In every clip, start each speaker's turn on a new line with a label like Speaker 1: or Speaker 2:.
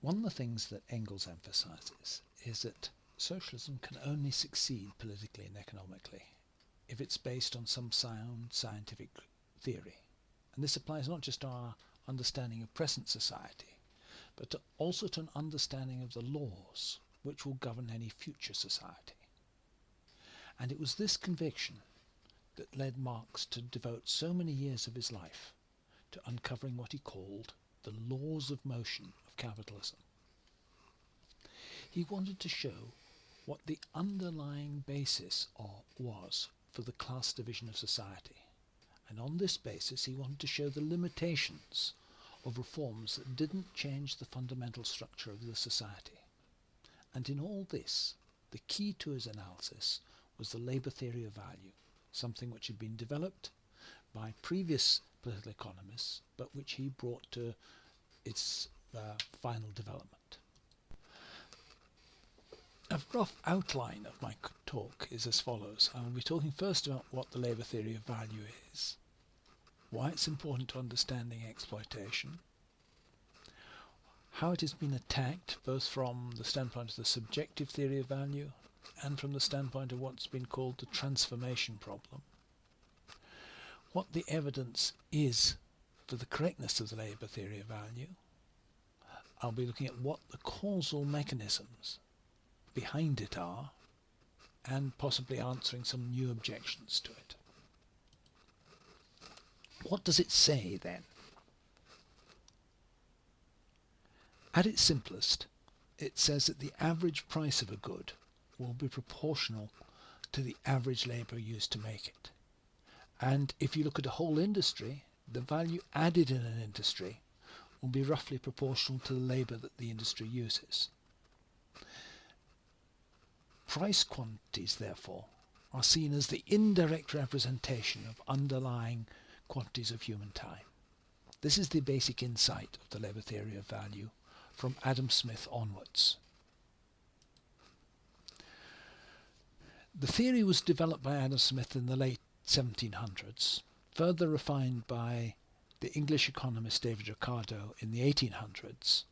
Speaker 1: One of the things that Engels emphasizes is that socialism can only succeed politically and economically if it's based on some sound scientific theory. And this applies not just to our understanding of present society, but to also to an understanding of the laws which will govern any future society. And it was this conviction that led Marx to devote so many years of his life to uncovering what he called the laws of motion capitalism. He wanted to show what the underlying basis was for the class division of society. And on this basis he wanted to show the limitations of reforms that didn't change the fundamental structure of the society. And in all this, the key to his analysis was the labour theory of value, something which had been developed by previous political economists, but which he brought to its uh, final development. A rough outline of my talk is as follows. I will be talking first about what the labour theory of value is, why it's important to understanding exploitation, how it has been attacked both from the standpoint of the subjective theory of value and from the standpoint of what's been called the transformation problem. What the evidence is for the correctness of the labour theory of value. I'll be looking at what the causal mechanisms behind it are and possibly answering some new objections to it. What does it say then? At its simplest, it says that the average price of a good will be proportional to the average labour used to make it. And if you look at a whole industry, the value added in an industry will be roughly proportional to the labour that the industry uses. Price quantities, therefore, are seen as the indirect representation of underlying quantities of human time. This is the basic insight of the labour theory of value from Adam Smith onwards. The theory was developed by Adam Smith in the late 1700s, further refined by the English economist David Ricardo in the 1800s,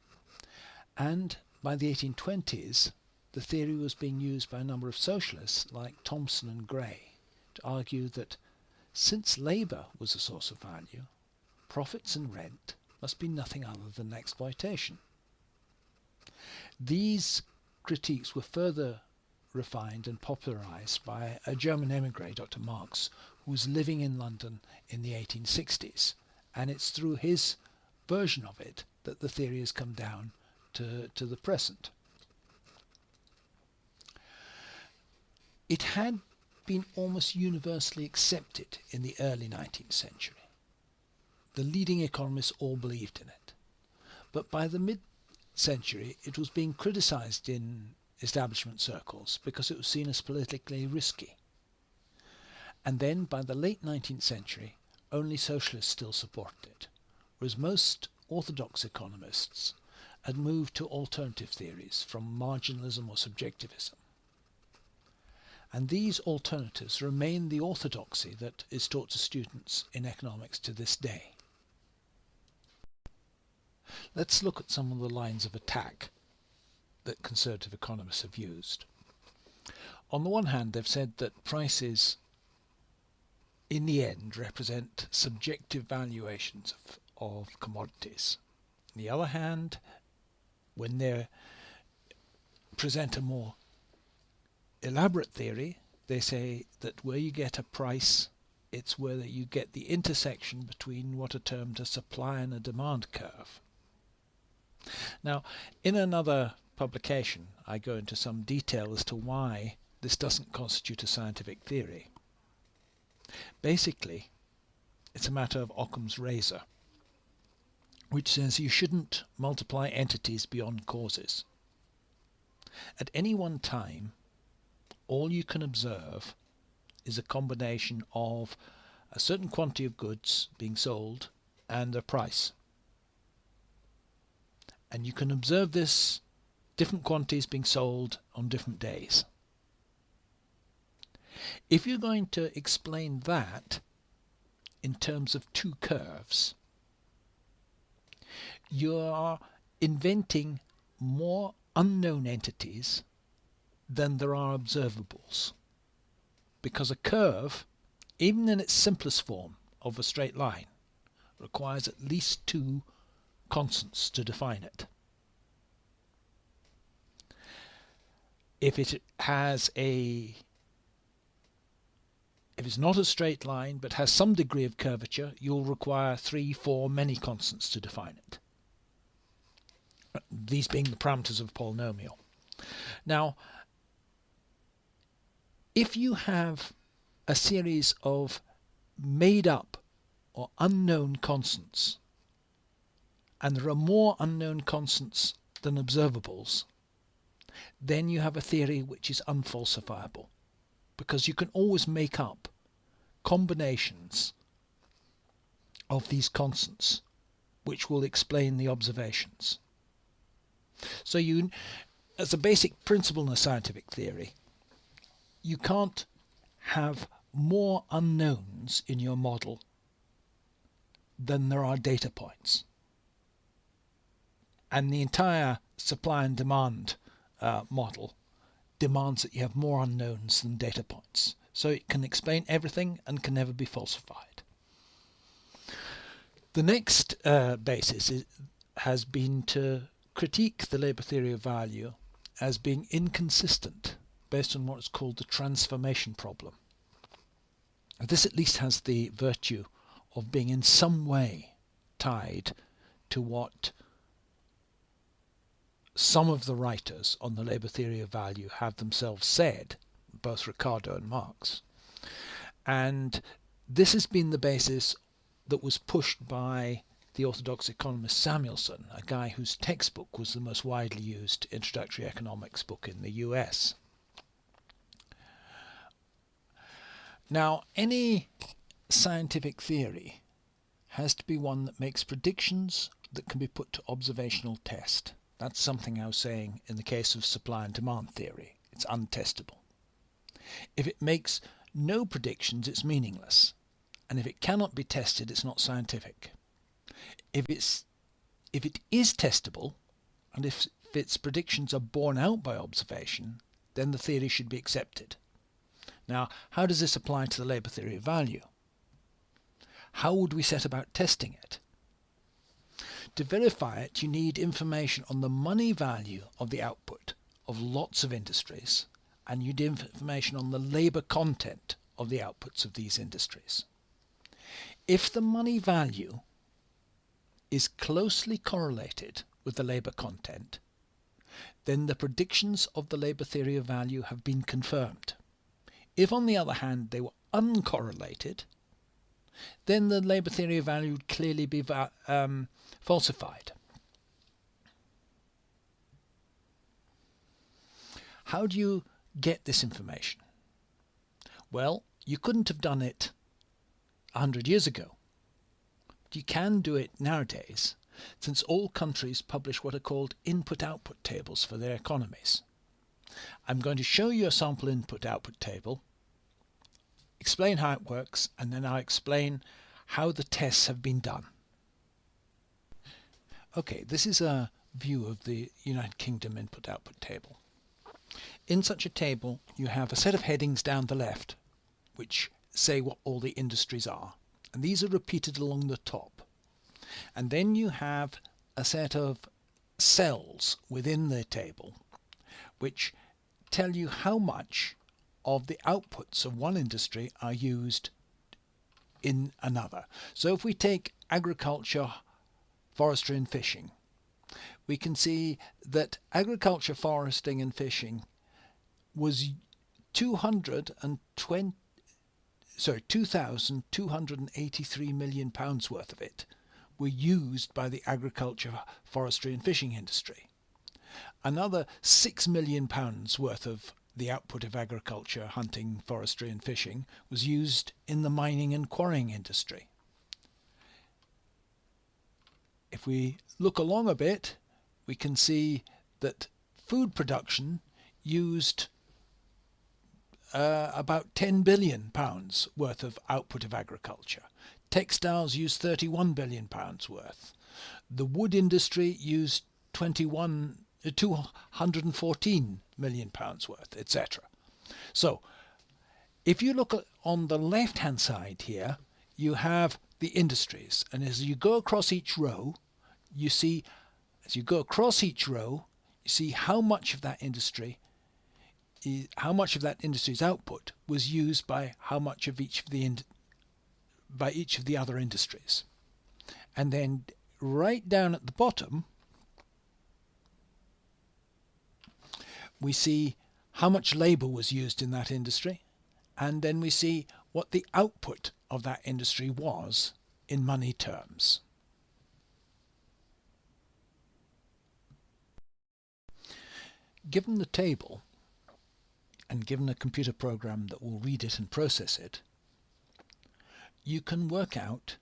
Speaker 1: and by the 1820s the theory was being used by a number of socialists like Thompson and Gray to argue that since labour was a source of value, profits and rent must be nothing other than exploitation. These critiques were further refined and popularized by a German emigre, Dr. Marx, who was living in London in the 1860s. And it's through his version of it that the theory has come down to, to the present. It had been almost universally accepted in the early 19th century. The leading economists all believed in it. But by the mid century, it was being criticized in establishment circles because it was seen as politically risky. And then by the late 19th century, only socialists still supported it, whereas most orthodox economists had moved to alternative theories from marginalism or subjectivism. And these alternatives remain the orthodoxy that is taught to students in economics to this day. Let's look at some of the lines of attack that conservative economists have used. On the one hand, they've said that prices in the end represent subjective valuations of, of commodities. On the other hand, when they present a more elaborate theory, they say that where you get a price, it's where you get the intersection between what are termed a supply and a demand curve. Now, in another publication, I go into some detail as to why this doesn't constitute a scientific theory. Basically, it's a matter of Occam's razor, which says you shouldn't multiply entities beyond causes. At any one time, all you can observe is a combination of a certain quantity of goods being sold and their price. And you can observe this different quantities being sold on different days. If you're going to explain that in terms of two curves, you are inventing more unknown entities than there are observables. Because a curve, even in its simplest form of a straight line, requires at least two constants to define it. If it has a if it's not a straight line but has some degree of curvature, you'll require three, four, many constants to define it. These being the parameters of a polynomial. Now, if you have a series of made up or unknown constants, and there are more unknown constants than observables, then you have a theory which is unfalsifiable because you can always make up combinations of these constants which will explain the observations. So you, as a basic principle in a scientific theory, you can't have more unknowns in your model than there are data points. And the entire supply and demand uh, model demands that you have more unknowns than data points. So it can explain everything and can never be falsified. The next uh, basis is, has been to critique the labour theory of value as being inconsistent based on what is called the transformation problem. This at least has the virtue of being in some way tied to what some of the writers on the labour theory of value have themselves said, both Ricardo and Marx. And this has been the basis that was pushed by the orthodox economist Samuelson, a guy whose textbook was the most widely used introductory economics book in the US. Now, any scientific theory has to be one that makes predictions that can be put to observational test. That's something I was saying in the case of supply and demand theory. It's untestable. If it makes no predictions, it's meaningless. And if it cannot be tested, it's not scientific. If it's if it is testable, and if its predictions are borne out by observation, then the theory should be accepted. Now, how does this apply to the labour theory of value? How would we set about testing it? To verify it, you need information on the money value of the output of lots of industries, and you need information on the labour content of the outputs of these industries. If the money value is closely correlated with the labour content, then the predictions of the labour theory of value have been confirmed. If, on the other hand, they were uncorrelated, then the labour theory of value would clearly be um, falsified. How do you get this information? Well, you couldn't have done it a hundred years ago. But you can do it nowadays, since all countries publish what are called input-output tables for their economies. I'm going to show you a sample input-output table explain how it works, and then I'll explain how the tests have been done. Okay, this is a view of the United Kingdom input-output table. In such a table, you have a set of headings down the left, which say what all the industries are. And these are repeated along the top. And then you have a set of cells within the table, which tell you how much of the outputs of one industry are used in another. So if we take agriculture, forestry and fishing, we can see that agriculture, foresting and fishing was 220 sorry 2283 million pounds worth of it were used by the agriculture, forestry and fishing industry. Another 6 million pounds worth of the output of agriculture, hunting, forestry and fishing was used in the mining and quarrying industry. If we look along a bit, we can see that food production used uh, about 10 billion pounds worth of output of agriculture. Textiles used 31 billion pounds worth. The wood industry used 21 214 million pounds worth, etc. So if you look on the left hand side here, you have the industries. And as you go across each row, you see, as you go across each row, you see how much of that industry how much of that industry's output was used by how much of each of the by each of the other industries. And then right down at the bottom, we see how much labor was used in that industry, and then we see what the output of that industry was in money terms. Given the table, and given a computer program that will read it and process it, you can work out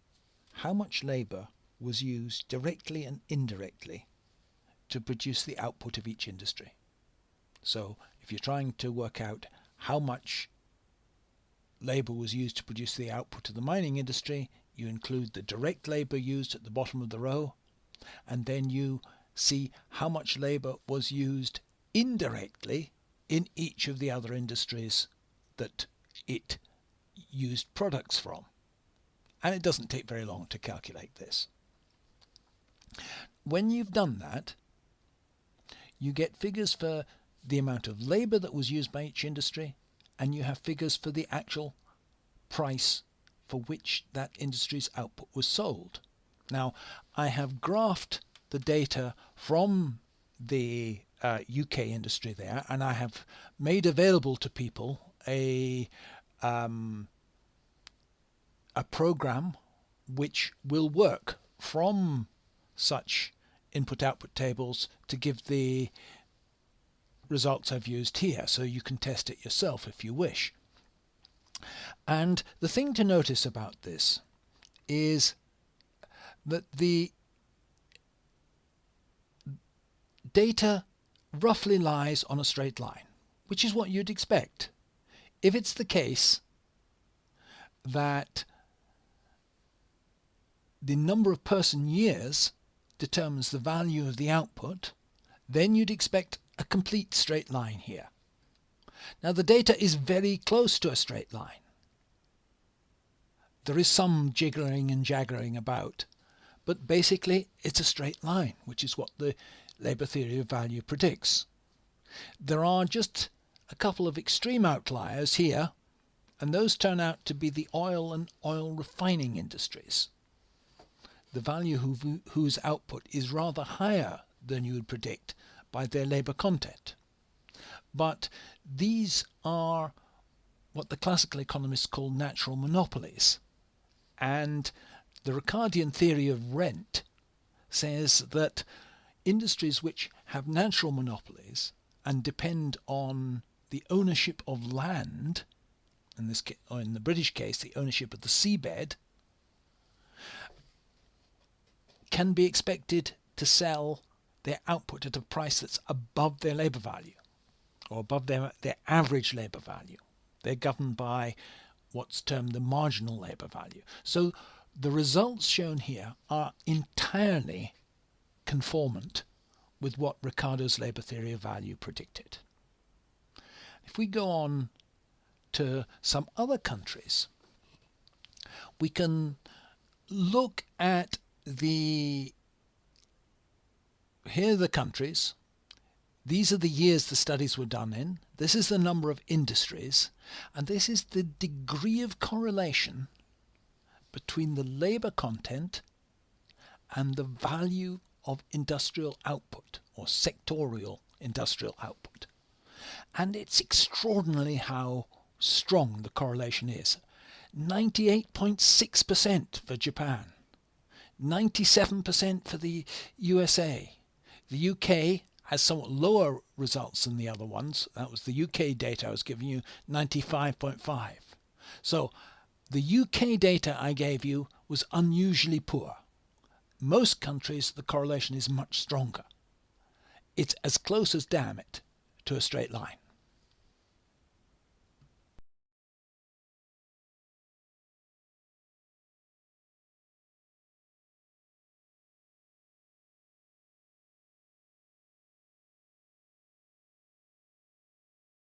Speaker 1: how much labour was used directly and indirectly to produce the output of each industry. So if you're trying to work out how much labour was used to produce the output of the mining industry, you include the direct labour used at the bottom of the row, and then you see how much labour was used indirectly in each of the other industries that it used products from. And it doesn't take very long to calculate this. When you've done that, you get figures for the amount of labour that was used by each industry, and you have figures for the actual price for which that industry's output was sold. Now, I have graphed the data from the uh, UK industry there, and I have made available to people a um, a program which will work from such input-output tables to give the results I've used here, so you can test it yourself if you wish. And the thing to notice about this is that the data roughly lies on a straight line, which is what you'd expect. If it's the case that the number of person years determines the value of the output, then you'd expect a complete straight line here. Now the data is very close to a straight line. There is some jiggling and jaggering about, but basically it's a straight line, which is what the labour theory of value predicts. There are just a couple of extreme outliers here, and those turn out to be the oil and oil refining industries. The value whose output is rather higher than you would predict by their labour content. But these are what the classical economists call natural monopolies. And the Ricardian theory of rent says that industries which have natural monopolies and depend on the ownership of land, in this or in the British case, the ownership of the seabed, can be expected to sell their output at a price that's above their labour value or above their, their average labour value. They're governed by what's termed the marginal labour value. So the results shown here are entirely conformant with what Ricardo's labour theory of value predicted. If we go on to some other countries, we can look at the here are the countries. These are the years the studies were done in. This is the number of industries. And this is the degree of correlation between the labour content and the value of industrial output or sectorial industrial output. And it's extraordinary how strong the correlation is. 98.6% for Japan, 97% for the USA, the UK has somewhat lower results than the other ones. That was the UK data I was giving you, 95.5. So the UK data I gave you was unusually poor. Most countries, the correlation is much stronger. It's as close as damn it to a straight line.